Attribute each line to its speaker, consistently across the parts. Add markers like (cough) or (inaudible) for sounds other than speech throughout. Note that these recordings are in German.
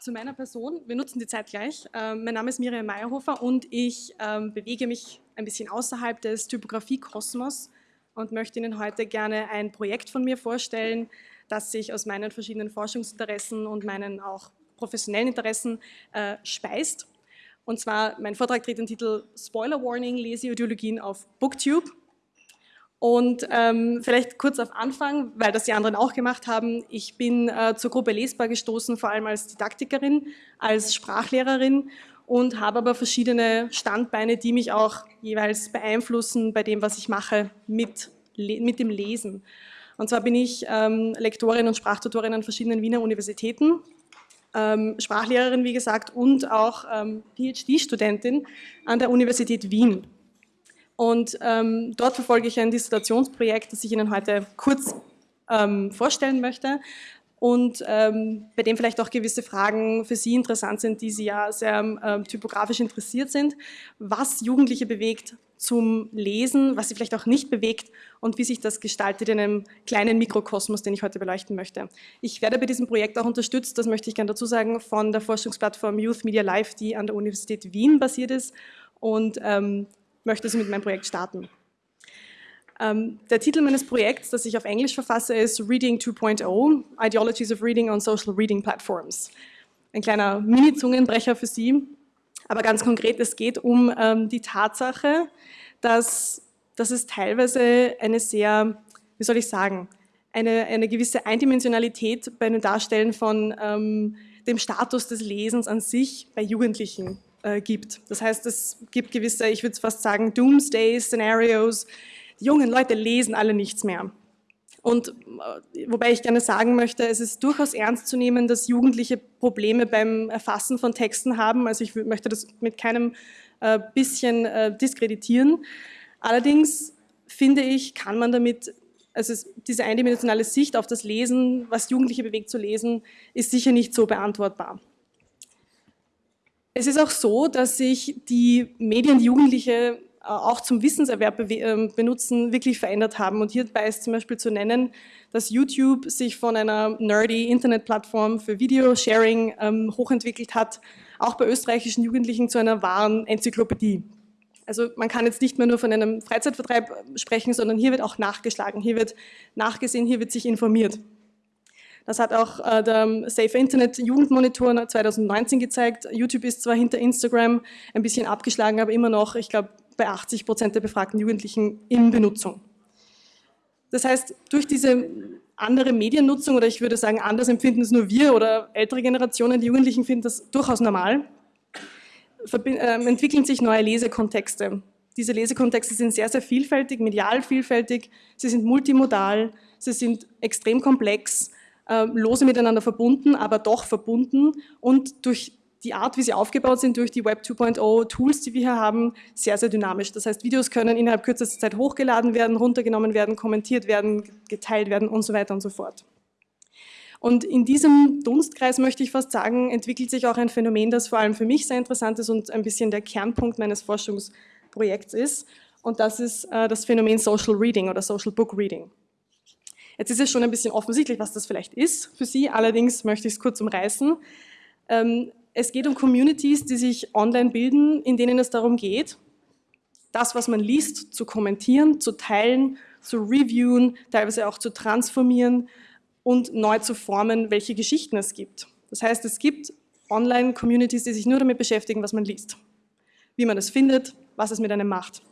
Speaker 1: zu meiner Person. Wir nutzen die Zeit gleich. Ähm, mein Name ist Miriam Meyerhofer und ich ähm, bewege mich ein bisschen außerhalb des Typografie-Kosmos und möchte Ihnen heute gerne ein Projekt von mir vorstellen, das sich aus meinen verschiedenen Forschungsinteressen und meinen auch professionellen Interessen äh, speist. Und zwar, mein Vortrag trägt den Titel Spoiler Warning, Leseideologien auf Booktube. Und ähm, vielleicht kurz auf Anfang, weil das die anderen auch gemacht haben. Ich bin äh, zur Gruppe Lesbar gestoßen, vor allem als Didaktikerin, als Sprachlehrerin und habe aber verschiedene Standbeine, die mich auch jeweils beeinflussen bei dem, was ich mache, mit, mit dem Lesen. Und zwar bin ich ähm, Lektorin und Sprachtutorin an verschiedenen Wiener Universitäten, ähm, Sprachlehrerin, wie gesagt, und auch ähm, PhD-Studentin an der Universität Wien. Und ähm, dort verfolge ich ein Dissertationsprojekt, das ich Ihnen heute kurz ähm, vorstellen möchte und ähm, bei dem vielleicht auch gewisse Fragen für Sie interessant sind, die Sie ja sehr ähm, typografisch interessiert sind, was Jugendliche bewegt zum Lesen, was sie vielleicht auch nicht bewegt und wie sich das gestaltet in einem kleinen Mikrokosmos, den ich heute beleuchten möchte. Ich werde bei diesem Projekt auch unterstützt, das möchte ich gerne dazu sagen, von der Forschungsplattform Youth Media Live, die an der Universität Wien basiert ist und ähm, möchte Sie mit meinem Projekt starten. Ähm, der Titel meines Projekts, das ich auf Englisch verfasse, ist Reading 2.0, Ideologies of Reading on Social Reading Platforms. Ein kleiner Mini-Zungenbrecher für Sie, aber ganz konkret, es geht um ähm, die Tatsache, dass, dass es teilweise eine sehr, wie soll ich sagen, eine, eine gewisse Eindimensionalität bei dem Darstellen von ähm, dem Status des Lesens an sich bei Jugendlichen äh, gibt. Das heißt, es gibt gewisse, ich würde fast sagen, Doomsday-Szenarios. Die jungen Leute lesen alle nichts mehr. Und äh, wobei ich gerne sagen möchte, es ist durchaus ernst zu nehmen, dass Jugendliche Probleme beim Erfassen von Texten haben. Also ich möchte das mit keinem äh, bisschen äh, diskreditieren. Allerdings finde ich, kann man damit, also diese eindimensionale Sicht auf das Lesen, was Jugendliche bewegt zu lesen, ist sicher nicht so beantwortbar. Es ist auch so, dass sich die Medien, die Jugendliche äh, auch zum Wissenserwerb ähm, benutzen, wirklich verändert haben. Und hierbei ist zum Beispiel zu nennen, dass YouTube sich von einer nerdy Internetplattform für Video-Sharing ähm, hochentwickelt hat, auch bei österreichischen Jugendlichen zu einer wahren Enzyklopädie. Also man kann jetzt nicht mehr nur von einem Freizeitvertreib sprechen, sondern hier wird auch nachgeschlagen, hier wird nachgesehen, hier wird sich informiert. Das hat auch äh, der Safe Internet Jugendmonitor 2019 gezeigt. YouTube ist zwar hinter Instagram ein bisschen abgeschlagen, aber immer noch, ich glaube, bei 80 Prozent der befragten Jugendlichen in Benutzung. Das heißt, durch diese andere Mediennutzung, oder ich würde sagen, anders empfinden es nur wir oder ältere Generationen, die Jugendlichen finden das durchaus normal, ähm, entwickeln sich neue Lesekontexte. Diese Lesekontexte sind sehr, sehr vielfältig, medial vielfältig, sie sind multimodal, sie sind extrem komplex äh, lose miteinander verbunden, aber doch verbunden und durch die Art, wie sie aufgebaut sind, durch die Web 2.0 Tools, die wir hier haben, sehr, sehr dynamisch. Das heißt, Videos können innerhalb kürzester Zeit hochgeladen werden, runtergenommen werden, kommentiert werden, geteilt werden und so weiter und so fort. Und in diesem Dunstkreis, möchte ich fast sagen, entwickelt sich auch ein Phänomen, das vor allem für mich sehr interessant ist und ein bisschen der Kernpunkt meines Forschungsprojekts ist. Und das ist äh, das Phänomen Social Reading oder Social Book Reading. Jetzt ist es schon ein bisschen offensichtlich, was das vielleicht ist für Sie, allerdings möchte ich es kurz umreißen. Ähm, es geht um Communities, die sich online bilden, in denen es darum geht, das, was man liest, zu kommentieren, zu teilen, zu reviewen, teilweise auch zu transformieren und neu zu formen, welche Geschichten es gibt. Das heißt, es gibt Online-Communities, die sich nur damit beschäftigen, was man liest, wie man es findet, was es mit einem macht.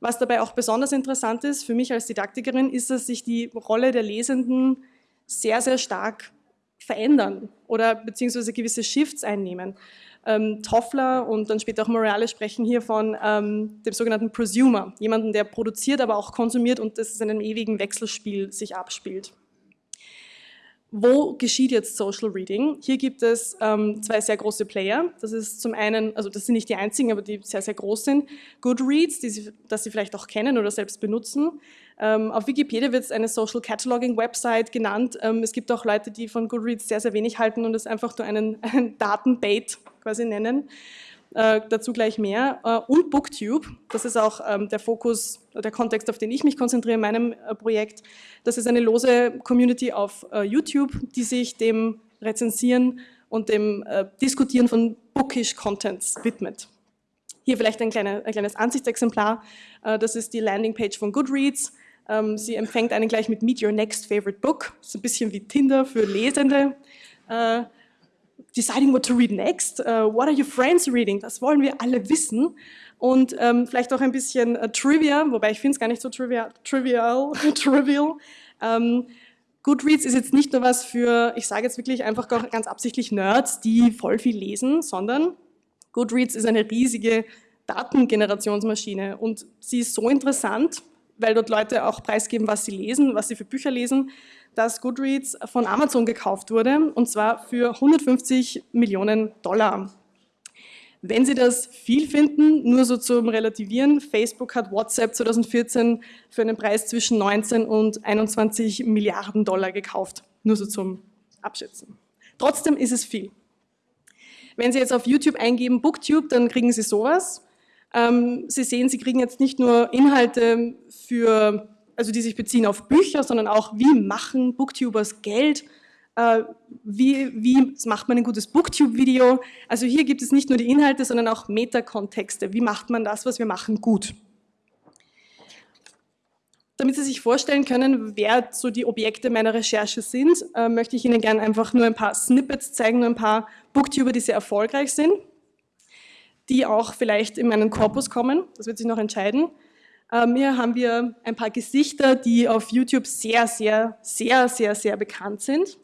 Speaker 1: Was dabei auch besonders interessant ist für mich als Didaktikerin, ist, dass sich die Rolle der Lesenden sehr, sehr stark verändern oder beziehungsweise gewisse Shifts einnehmen. Ähm, Toffler und dann später auch Morales sprechen hier von ähm, dem sogenannten Prosumer, jemanden, der produziert, aber auch konsumiert und das in einem ewigen Wechselspiel sich abspielt. Wo geschieht jetzt Social Reading? Hier gibt es ähm, zwei sehr große Player. Das ist zum einen, also das sind nicht die einzigen, aber die sehr, sehr groß sind. Goodreads, die Sie, das Sie vielleicht auch kennen oder selbst benutzen. Ähm, auf Wikipedia wird es eine Social Cataloging Website genannt. Ähm, es gibt auch Leute, die von Goodreads sehr, sehr wenig halten und es einfach nur einen, (laughs) einen Datenbait quasi nennen. Äh, dazu gleich mehr. Äh, und Booktube, das ist auch ähm, der Fokus, der Kontext, auf den ich mich konzentriere in meinem äh, Projekt. Das ist eine lose Community auf äh, YouTube, die sich dem Rezensieren und dem äh, Diskutieren von Bookish Contents widmet. Hier vielleicht ein, kleine, ein kleines Ansichtsexemplar. Äh, das ist die Landingpage von Goodreads. Ähm, sie empfängt einen gleich mit Meet Your Next Favorite Book. Das ist ein bisschen wie Tinder für Lesende. Äh, deciding what to read next. Uh, what are your friends reading? Das wollen wir alle wissen. Und ähm, vielleicht auch ein bisschen uh, Trivia, wobei ich finde es gar nicht so trivial. trivial, (laughs) trivial. Ähm, Goodreads ist jetzt nicht nur was für, ich sage jetzt wirklich einfach ganz absichtlich Nerds, die voll viel lesen, sondern Goodreads ist eine riesige Datengenerationsmaschine und sie ist so interessant, weil dort Leute auch preisgeben, was sie lesen, was sie für Bücher lesen, dass Goodreads von Amazon gekauft wurde und zwar für 150 Millionen Dollar. Wenn Sie das viel finden, nur so zum Relativieren, Facebook hat WhatsApp 2014 für einen Preis zwischen 19 und 21 Milliarden Dollar gekauft. Nur so zum Abschätzen. Trotzdem ist es viel. Wenn Sie jetzt auf YouTube eingeben Booktube, dann kriegen Sie sowas. Ähm, Sie sehen, Sie kriegen jetzt nicht nur Inhalte für also die sich beziehen auf Bücher, sondern auch, wie machen Booktubers Geld, äh, wie, wie macht man ein gutes Booktube-Video. Also hier gibt es nicht nur die Inhalte, sondern auch Metakontexte. Wie macht man das, was wir machen, gut? Damit Sie sich vorstellen können, wer so die Objekte meiner Recherche sind, äh, möchte ich Ihnen gerne einfach nur ein paar Snippets zeigen, nur ein paar Booktuber, die sehr erfolgreich sind, die auch vielleicht in meinen Korpus kommen. Das wird sich noch entscheiden. Ähm, hier haben wir ein paar Gesichter, die auf YouTube sehr, sehr, sehr, sehr, sehr bekannt sind.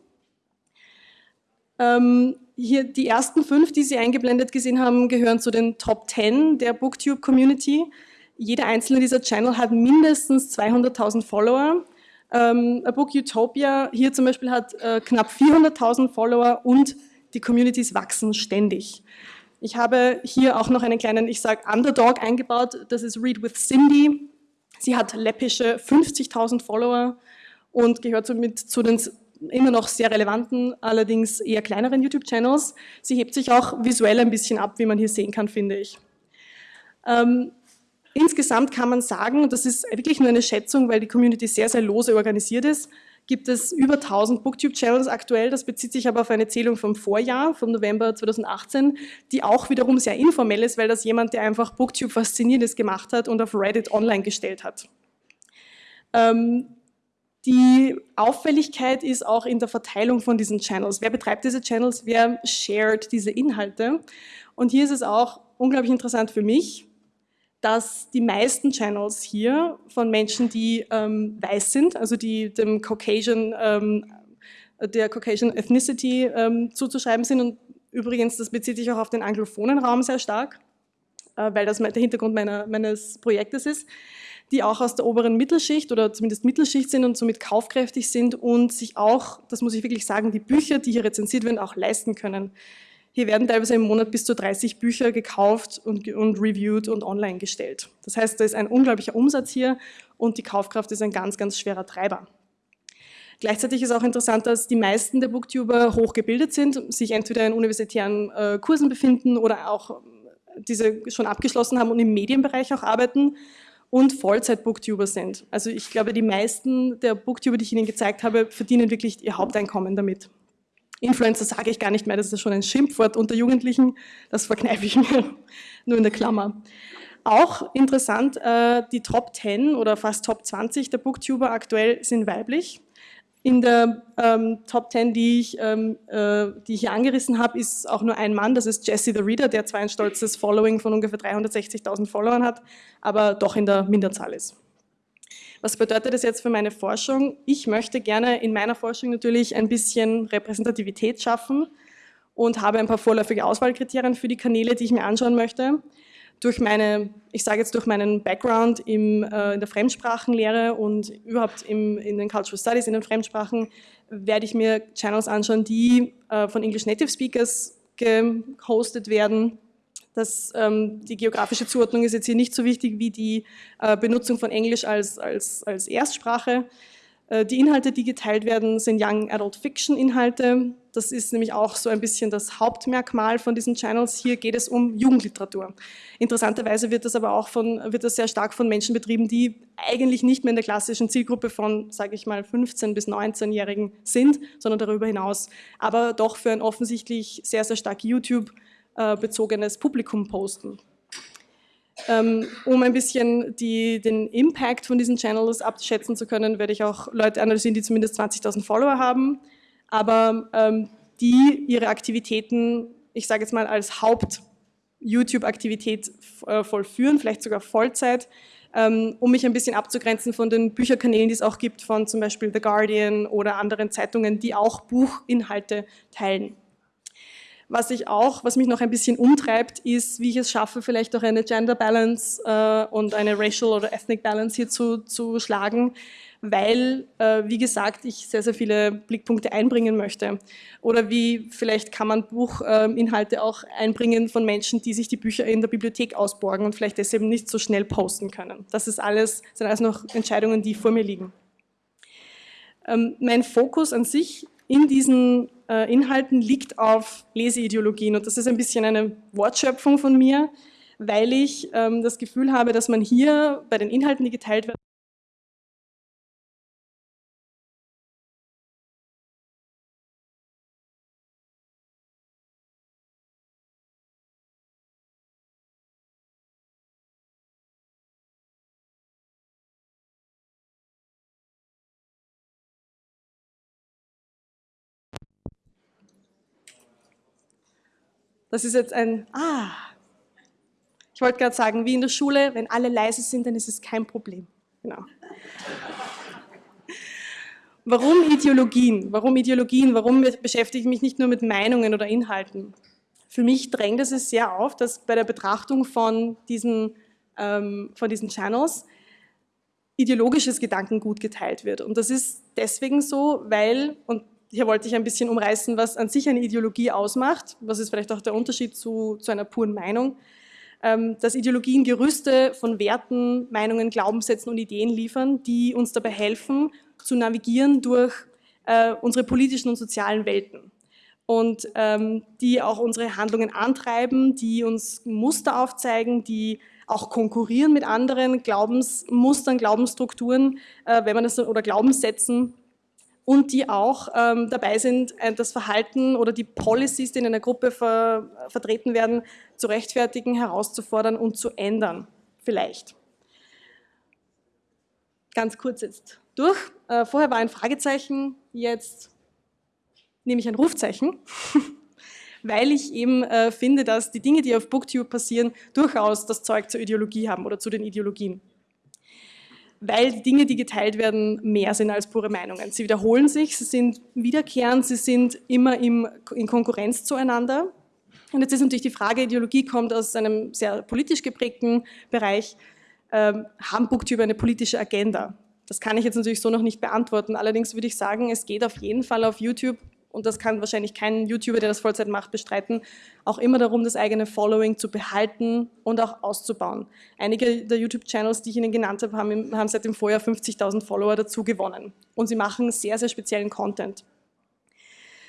Speaker 1: Ähm, hier die ersten fünf, die Sie eingeblendet gesehen haben, gehören zu den Top 10 der Booktube-Community. Jeder einzelne dieser Channel hat mindestens 200.000 Follower. Ähm, A Book Utopia hier zum Beispiel hat äh, knapp 400.000 Follower und die Communities wachsen ständig. Ich habe hier auch noch einen kleinen, ich sage Underdog eingebaut, das ist Read with Cindy. Sie hat läppische 50.000 Follower und gehört somit zu den immer noch sehr relevanten, allerdings eher kleineren YouTube-Channels. Sie hebt sich auch visuell ein bisschen ab, wie man hier sehen kann, finde ich. Ähm, insgesamt kann man sagen, das ist wirklich nur eine Schätzung, weil die Community sehr, sehr lose organisiert ist, gibt es über 1000 Booktube-Channels aktuell. Das bezieht sich aber auf eine Zählung vom Vorjahr, vom November 2018, die auch wiederum sehr informell ist, weil das jemand, der einfach Booktube Faszinierendes gemacht hat und auf Reddit online gestellt hat. Ähm, die Auffälligkeit ist auch in der Verteilung von diesen Channels. Wer betreibt diese Channels? Wer shared diese Inhalte? Und hier ist es auch unglaublich interessant für mich, dass die meisten Channels hier von Menschen, die ähm, weiß sind, also die dem Caucasian, ähm, der Caucasian Ethnicity ähm, zuzuschreiben sind und übrigens, das bezieht sich auch auf den anglophonen Raum sehr stark, äh, weil das der Hintergrund meiner, meines Projektes ist, die auch aus der oberen Mittelschicht oder zumindest Mittelschicht sind und somit kaufkräftig sind und sich auch, das muss ich wirklich sagen, die Bücher, die hier rezensiert werden, auch leisten können. Hier werden teilweise im Monat bis zu 30 Bücher gekauft und, und reviewed und online gestellt. Das heißt, da ist ein unglaublicher Umsatz hier und die Kaufkraft ist ein ganz, ganz schwerer Treiber. Gleichzeitig ist auch interessant, dass die meisten der Booktuber hochgebildet sind, sich entweder in universitären äh, Kursen befinden oder auch äh, diese schon abgeschlossen haben und im Medienbereich auch arbeiten und Vollzeit-Booktuber sind. Also ich glaube, die meisten der Booktuber, die ich Ihnen gezeigt habe, verdienen wirklich ihr Haupteinkommen damit. Influencer sage ich gar nicht mehr, das ist schon ein Schimpfwort unter Jugendlichen, das verkneife ich mir (laughs) nur in der Klammer. Auch interessant, äh, die Top 10 oder fast Top 20 der Booktuber aktuell sind weiblich. In der ähm, Top 10, die ich, ähm, äh, die ich hier angerissen habe, ist auch nur ein Mann, das ist Jesse the Reader, der zwar ein stolzes Following von ungefähr 360.000 Followern hat, aber doch in der Minderzahl ist. Was bedeutet das jetzt für meine Forschung? Ich möchte gerne in meiner Forschung natürlich ein bisschen Repräsentativität schaffen und habe ein paar vorläufige Auswahlkriterien für die Kanäle, die ich mir anschauen möchte. Durch meine, ich sage jetzt durch meinen Background im, äh, in der Fremdsprachenlehre und überhaupt im, in den Cultural Studies, in den Fremdsprachen, werde ich mir Channels anschauen, die äh, von English Native Speakers gehostet werden das, ähm, die geografische Zuordnung ist jetzt hier nicht so wichtig wie die äh, Benutzung von Englisch als, als, als Erstsprache. Äh, die Inhalte, die geteilt werden, sind Young Adult Fiction Inhalte. Das ist nämlich auch so ein bisschen das Hauptmerkmal von diesen Channels. Hier geht es um Jugendliteratur. Interessanterweise wird das aber auch von, wird das sehr stark von Menschen betrieben, die eigentlich nicht mehr in der klassischen Zielgruppe von, sage ich mal, 15- bis 19-Jährigen sind, sondern darüber hinaus, aber doch für ein offensichtlich sehr, sehr stark YouTube-bezogenes Publikum posten. Ähm, um ein bisschen die, den Impact von diesen Channels abschätzen zu können, werde ich auch Leute analysieren, die zumindest 20.000 Follower haben, aber ähm, die ihre Aktivitäten, ich sage jetzt mal als Haupt-YouTube-Aktivität äh, vollführen, vielleicht sogar Vollzeit, ähm, um mich ein bisschen abzugrenzen von den Bücherkanälen, die es auch gibt, von zum Beispiel The Guardian oder anderen Zeitungen, die auch Buchinhalte teilen. Was ich auch, was mich noch ein bisschen umtreibt, ist, wie ich es schaffe, vielleicht auch eine Gender Balance äh, und eine Racial oder Ethnic Balance hier zu, zu schlagen, weil, äh, wie gesagt, ich sehr, sehr viele Blickpunkte einbringen möchte. Oder wie vielleicht kann man Buchinhalte äh, auch einbringen von Menschen, die sich die Bücher in der Bibliothek ausborgen und vielleicht deshalb nicht so schnell posten können. Das ist alles, sind alles noch Entscheidungen, die vor mir liegen. Ähm, mein Fokus an sich in diesen äh, Inhalten liegt auf Leseideologien. Und das ist ein bisschen eine Wortschöpfung von mir, weil ich ähm, das Gefühl habe, dass man hier bei den Inhalten, die geteilt werden, Das ist jetzt ein, ah, ich wollte gerade sagen, wie in der Schule, wenn alle leise sind, dann ist es kein Problem. Genau. Warum Ideologien? Warum Ideologien? Warum beschäftige ich mich nicht nur mit Meinungen oder Inhalten? Für mich drängt es sehr auf, dass bei der Betrachtung von diesen, ähm, von diesen Channels ideologisches Gedankengut geteilt wird. Und das ist deswegen so, weil, und hier wollte ich ein bisschen umreißen, was an sich eine Ideologie ausmacht. Was ist vielleicht auch der Unterschied zu, zu einer puren Meinung? Ähm, dass Ideologien Gerüste von Werten, Meinungen, Glaubenssätzen und Ideen liefern, die uns dabei helfen, zu navigieren durch äh, unsere politischen und sozialen Welten. Und ähm, die auch unsere Handlungen antreiben, die uns Muster aufzeigen, die auch konkurrieren mit anderen Glaubensmustern, Glaubensstrukturen, äh, wenn man das oder Glaubenssätzen und die auch ähm, dabei sind, äh, das Verhalten oder die Policies, die in einer Gruppe ver vertreten werden, zu rechtfertigen, herauszufordern und zu ändern, vielleicht. Ganz kurz jetzt durch. Äh, vorher war ein Fragezeichen, jetzt nehme ich ein Rufzeichen, (laughs) weil ich eben äh, finde, dass die Dinge, die auf Booktube passieren, durchaus das Zeug zur Ideologie haben oder zu den Ideologien weil die Dinge, die geteilt werden, mehr sind als pure Meinungen. Sie wiederholen sich, sie sind wiederkehrend, sie sind immer im, in Konkurrenz zueinander. Und jetzt ist natürlich die Frage, Ideologie kommt aus einem sehr politisch geprägten Bereich. Ähm, haben Booktube eine politische Agenda? Das kann ich jetzt natürlich so noch nicht beantworten. Allerdings würde ich sagen, es geht auf jeden Fall auf YouTube und das kann wahrscheinlich kein YouTuber, der das Vollzeit macht, bestreiten, auch immer darum, das eigene Following zu behalten und auch auszubauen. Einige der YouTube-Channels, die ich Ihnen genannt habe, haben, haben seit dem Vorjahr 50.000 Follower dazu gewonnen. Und sie machen sehr, sehr speziellen Content.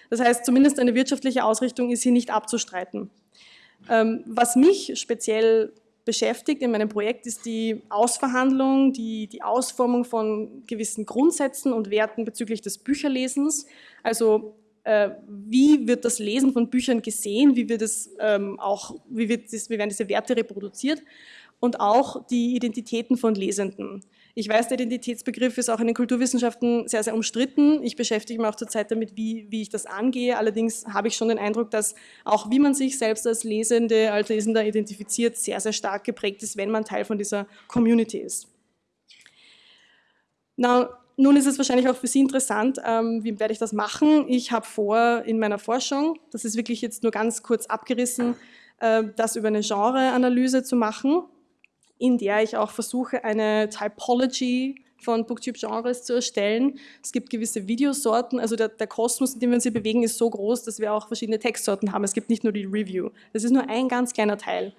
Speaker 1: Das heißt, zumindest eine wirtschaftliche Ausrichtung ist hier nicht abzustreiten. Ähm, was mich speziell beschäftigt in meinem Projekt ist die Ausverhandlung, die, die Ausformung von gewissen Grundsätzen und Werten bezüglich des Bücherlesens. Also wie wird das Lesen von Büchern gesehen, wie, wird es, ähm, auch, wie, wird das, wie werden diese Werte reproduziert und auch die Identitäten von Lesenden. Ich weiß, der Identitätsbegriff ist auch in den Kulturwissenschaften sehr, sehr umstritten. Ich beschäftige mich auch zurzeit damit, wie, wie ich das angehe. Allerdings habe ich schon den Eindruck, dass auch wie man sich selbst als Lesende, als Lesender identifiziert, sehr, sehr stark geprägt ist, wenn man Teil von dieser Community ist. Now, nun ist es wahrscheinlich auch für Sie interessant, ähm, wie werde ich das machen? Ich habe vor in meiner Forschung, das ist wirklich jetzt nur ganz kurz abgerissen, äh, das über eine Genreanalyse zu machen, in der ich auch versuche, eine Typology von Booktube-Genres zu erstellen. Es gibt gewisse Videosorten, also der, der, Kosmos, in dem wir uns hier bewegen, ist so groß, dass wir auch verschiedene Textsorten haben. Es gibt nicht nur die Review. Das ist nur ein ganz kleiner Teil.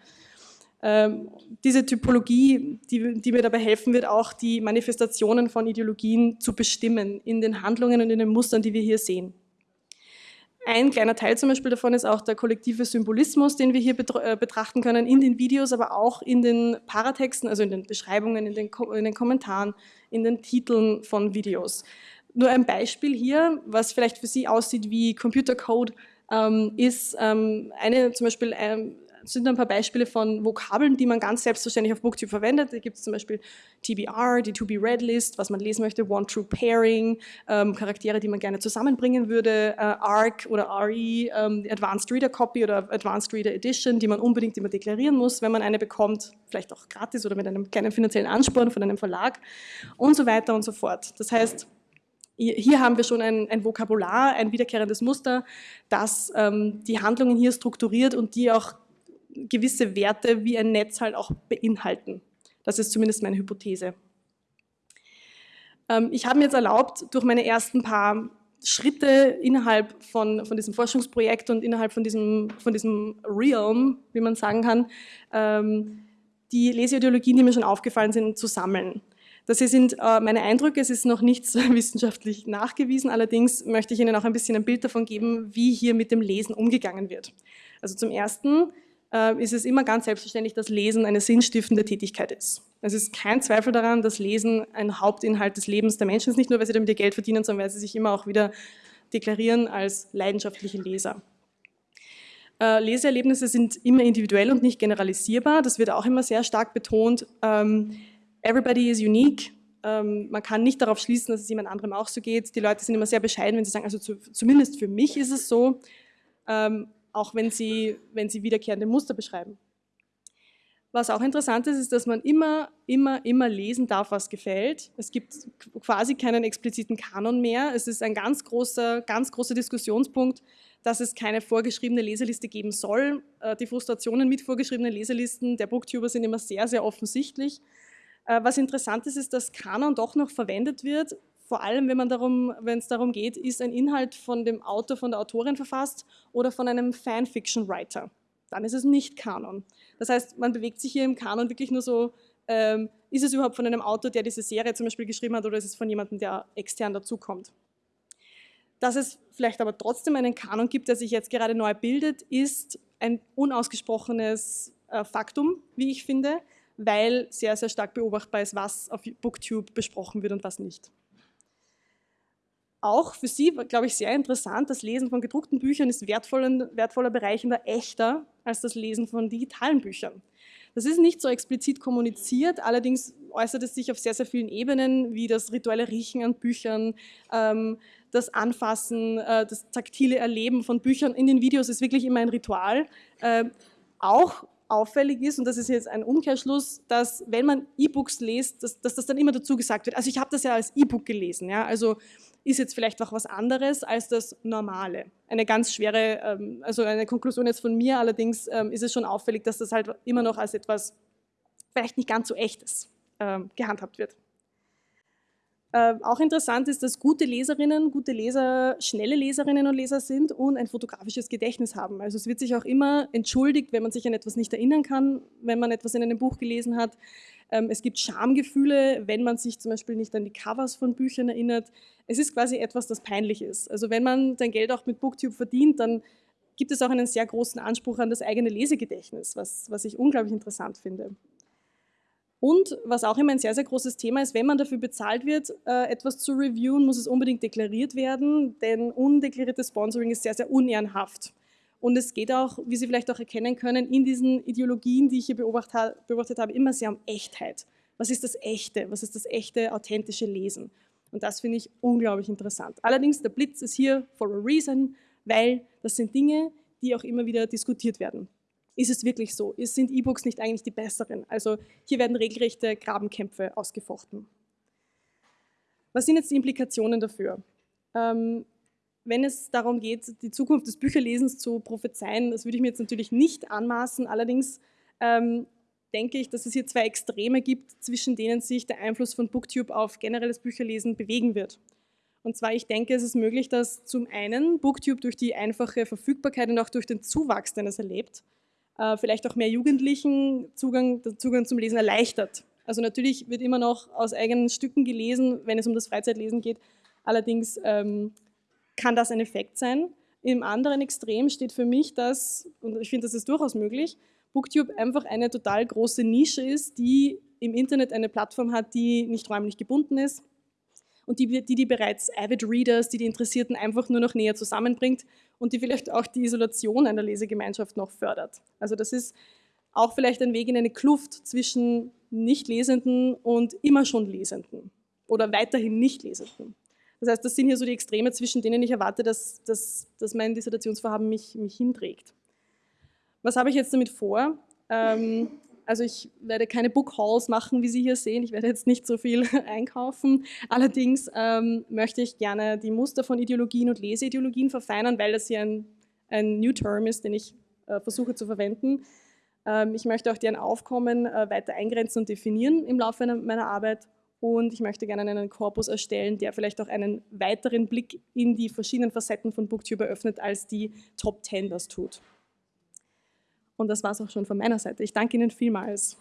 Speaker 1: Ähm, diese Typologie, die, die, mir dabei helfen wird, auch die Manifestationen von Ideologien zu bestimmen in den Handlungen und in den Mustern, die wir hier sehen. Ein kleiner Teil zum Beispiel davon ist auch der kollektive Symbolismus, den wir hier äh, betrachten können in den Videos, aber auch in den Paratexten, also in den Beschreibungen, in den, in den Kommentaren, in den Titeln von Videos. Nur ein Beispiel hier, was vielleicht für Sie aussieht wie Computercode, ähm, ist ähm, eine zum Beispiel ähm, sind ein paar Beispiele von Vokabeln, die man ganz selbstverständlich auf Booktube verwendet. Da gibt es zum Beispiel TBR, die To-Be-Read-List, was man lesen möchte, One-True-Pairing, ähm, Charaktere, die man gerne zusammenbringen würde, äh, ARC oder RE, ähm, Advanced Reader Copy oder Advanced Reader Edition, die man unbedingt immer deklarieren muss, wenn man eine bekommt, vielleicht auch gratis oder mit einem kleinen finanziellen Ansporn von einem Verlag und so weiter und so fort. Das heißt, hier haben wir schon ein, ein Vokabular, ein wiederkehrendes Muster, das ähm, die Handlungen hier strukturiert und die auch gewisse Werte wie ein Netz halt auch beinhalten. Das ist zumindest meine Hypothese. Ähm, ich habe mir jetzt erlaubt, durch meine ersten paar Schritte innerhalb von, von diesem Forschungsprojekt und innerhalb von diesem, von diesem Realm, wie man sagen kann, ähm, die Leseideologien, die mir schon aufgefallen sind, zu sammeln. Das hier sind äh, meine Eindrücke, es ist noch nichts (laughs) wissenschaftlich nachgewiesen, allerdings möchte ich Ihnen auch ein bisschen ein Bild davon geben, wie hier mit dem Lesen umgegangen wird. Also zum Ersten ist es immer ganz selbstverständlich, dass Lesen eine sinnstiftende Tätigkeit ist. Es ist kein Zweifel daran, dass Lesen ein Hauptinhalt des Lebens der Menschen ist, nicht nur, weil sie damit ihr Geld verdienen, sondern weil sie sich immer auch wieder deklarieren als leidenschaftliche Leser. Äh, Leseerlebnisse sind immer individuell und nicht generalisierbar. Das wird auch immer sehr stark betont. Ähm, everybody is unique. Ähm, man kann nicht darauf schließen, dass es jemand anderem auch so geht. Die Leute sind immer sehr bescheiden, wenn sie sagen, also zu, zumindest für mich ist es so. Auch wenn sie, wenn sie wiederkehrende Muster beschreiben. Was auch interessant ist, ist, dass man immer, immer, immer lesen darf, was gefällt. Es gibt quasi keinen expliziten Kanon mehr. Es ist ein ganz großer, ganz großer Diskussionspunkt, dass es keine vorgeschriebene Leseliste geben soll. Äh, die Frustrationen mit vorgeschriebenen Leselisten der Booktuber sind immer sehr, sehr offensichtlich. Äh, was interessant ist, ist, dass Kanon doch noch verwendet wird, vor allem wenn es darum geht, ist ein Inhalt von dem Autor, von der Autorin verfasst oder von einem Fanfiction-Writer. Dann ist es nicht Kanon. Das heißt, man bewegt sich hier im Kanon wirklich nur so, ähm, ist es überhaupt von einem Autor, der diese Serie zum Beispiel geschrieben hat, oder ist es von jemandem, der extern dazukommt? Dass es vielleicht aber trotzdem einen Kanon gibt, der sich jetzt gerade neu bildet, ist ein unausgesprochenes äh, Faktum, wie ich finde, weil sehr, sehr stark beobachtbar ist, was auf Booktube besprochen wird und was nicht auch für Sie, glaube ich, sehr interessant, das Lesen von gedruckten Büchern ist wertvoller, wertvoller bereichender, echter als das Lesen von digitalen Büchern. Das ist nicht so explizit kommuniziert, allerdings äußert es sich auf sehr, sehr vielen Ebenen, wie das rituelle Riechen an Büchern, ähm, das Anfassen, äh, das taktile Erleben von Büchern in den Videos ist wirklich immer ein Ritual. Äh, auch auffällig ist, und das ist jetzt ein Umkehrschluss, dass wenn man E-Books liest, dass, dass, das dann immer dazu gesagt wird, also ich habe das ja als E-Book gelesen, ja, also ist jetzt vielleicht auch was anderes als das Normale. Eine ganz schwere, ähm, also eine Konklusion jetzt von mir, allerdings ähm, ist es schon auffällig, dass das halt immer noch als etwas vielleicht nicht ganz so echtes ähm, gehandhabt wird. Auch interessant ist, dass gute Leserinnen, gute Leser, schnelle Leserinnen und Leser sind und ein fotografisches Gedächtnis haben. Also es wird sich auch immer entschuldigt, wenn man sich an etwas nicht erinnern kann, wenn man etwas in einem Buch gelesen hat. Ähm, es gibt Schamgefühle, wenn man sich zum Beispiel nicht an die Covers von Büchern erinnert. Es ist quasi etwas, das peinlich ist. Also wenn man sein Geld auch mit Booktube verdient, dann gibt es auch einen sehr großen Anspruch an das eigene Lesegedächtnis, was, was ich unglaublich interessant finde. Und was auch immer ein sehr, sehr großes Thema ist, wenn man dafür bezahlt wird, äh, etwas zu reviewen, muss es unbedingt deklariert werden, denn undeklariertes Sponsoring ist sehr, sehr unehrenhaft. Und es geht auch, wie Sie vielleicht auch erkennen können, in diesen Ideologien, die ich hier beobachtet habe, immer sehr um Echtheit. Was ist das Echte? Was ist das echte, authentische Lesen? Und das finde ich unglaublich interessant. Allerdings, der Blitz ist hier for a reason, weil das sind Dinge, die auch immer wieder diskutiert werden. Ist es wirklich so? Sind E-Books nicht eigentlich die besseren? Also hier werden regelrechte Grabenkämpfe ausgefochten. Was sind jetzt die Implikationen dafür? Ähm, wenn es darum geht, die Zukunft des Bücherlesens zu prophezeien, das würde ich mir jetzt natürlich nicht anmaßen. Allerdings ähm, denke ich, dass es hier zwei Extreme gibt, zwischen denen sich der Einfluss von Booktube auf generelles Bücherlesen bewegen wird. Und zwar, ich denke, es ist möglich, dass zum einen Booktube durch die einfache Verfügbarkeit und auch durch den Zuwachs, den es erlebt, äh, vielleicht auch mehr Jugendlichen Zugang, Zugang zum Lesen erleichtert. Also natürlich wird immer noch aus eigenen Stücken gelesen, wenn es um das Freizeitlesen geht. Allerdings ähm, kann das ein Effekt sein. Im anderen Extrem steht für mich das, und ich finde, das ist durchaus möglich, Booktube einfach eine total große Nische ist, die im Internet eine Plattform hat, die nicht räumlich gebunden ist und die die, die bereits Avid Readers, die die Interessierten einfach nur noch näher zusammenbringt und die vielleicht auch die Isolation einer Lesegemeinschaft noch fördert. Also das ist auch vielleicht ein Weg in eine Kluft zwischen Nicht-Lesenden und immer schon Lesenden oder weiterhin Nicht-Lesenden. Das heißt, das sind hier so die Extreme, zwischen denen ich erwarte, dass, dass, dass mein Dissertationsvorhaben mich, mich hinträgt. Was habe ich jetzt damit vor? Ähm, also ich werde keine Book Hauls machen, wie Sie hier sehen. Ich werde jetzt nicht so viel (laughs) einkaufen. Allerdings ähm, möchte ich gerne die Muster von Ideologien und Leseideologien verfeinern, weil das hier ein, ein New Term ist, den ich äh, versuche zu verwenden. Ähm, ich möchte auch deren Aufkommen äh, weiter eingrenzen und definieren im Laufe meiner Arbeit und ich möchte gerne einen Korpus erstellen, der vielleicht auch einen weiteren Blick in die verschiedenen Facetten von Booktube eröffnet, als die Top 10 das tut. Und das war es auch schon von meiner Seite. Ich danke Ihnen vielmals.